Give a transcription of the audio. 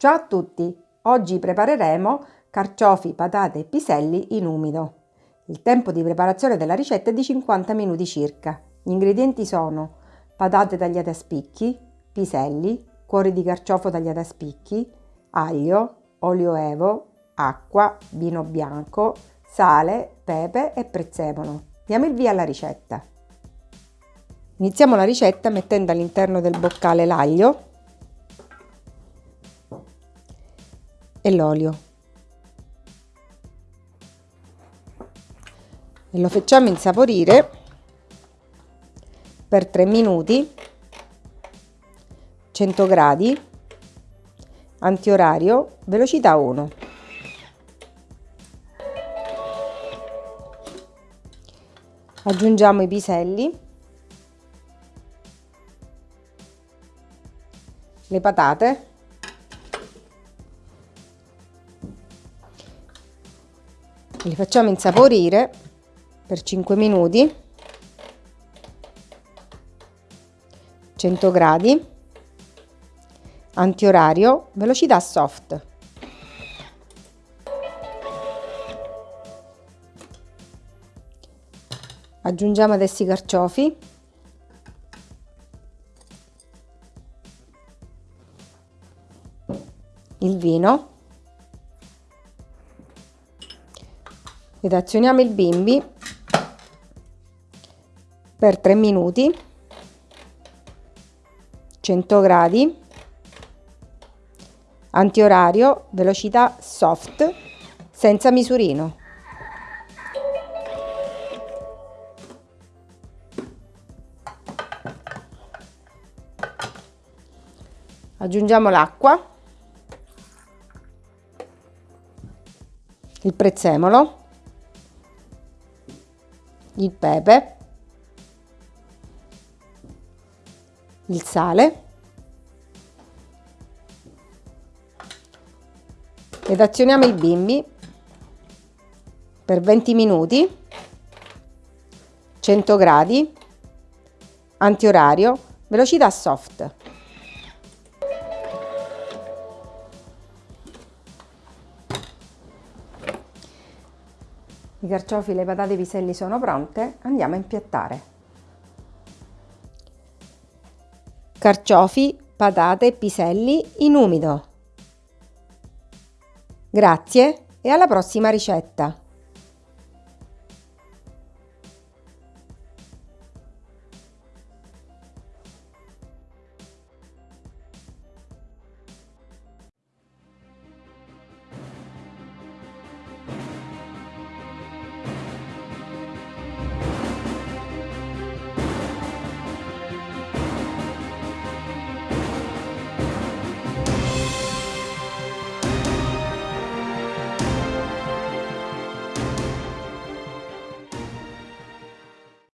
Ciao a tutti! Oggi prepareremo carciofi, patate e piselli in umido. Il tempo di preparazione della ricetta è di 50 minuti circa. Gli ingredienti sono patate tagliate a spicchi, piselli, cuori di carciofo tagliati a spicchi, aglio, olio evo, acqua, vino bianco, sale, pepe e prezzemolo. Diamo il via alla ricetta. Iniziamo la ricetta mettendo all'interno del boccale l'aglio e l'olio. E lo facciamo insaporire per 3 minuti 100 gradi antiorario velocità 1 aggiungiamo i piselli le patate li facciamo insaporire per 5 minuti. 100 gradi. Antiorario velocità soft. Aggiungiamo adesso i carciofi. Il vino ed azioniamo il bimbi per 3 minuti 100 gradi antiorario velocità soft senza misurino. Aggiungiamo l'acqua il prezzemolo, il pepe, il sale ed azioniamo il bimbi per 20 minuti 100 gradi antiorario velocità soft I carciofi, le patate e i piselli sono pronte, andiamo a impiattare. Carciofi, patate e piselli in umido. Grazie e alla prossima ricetta!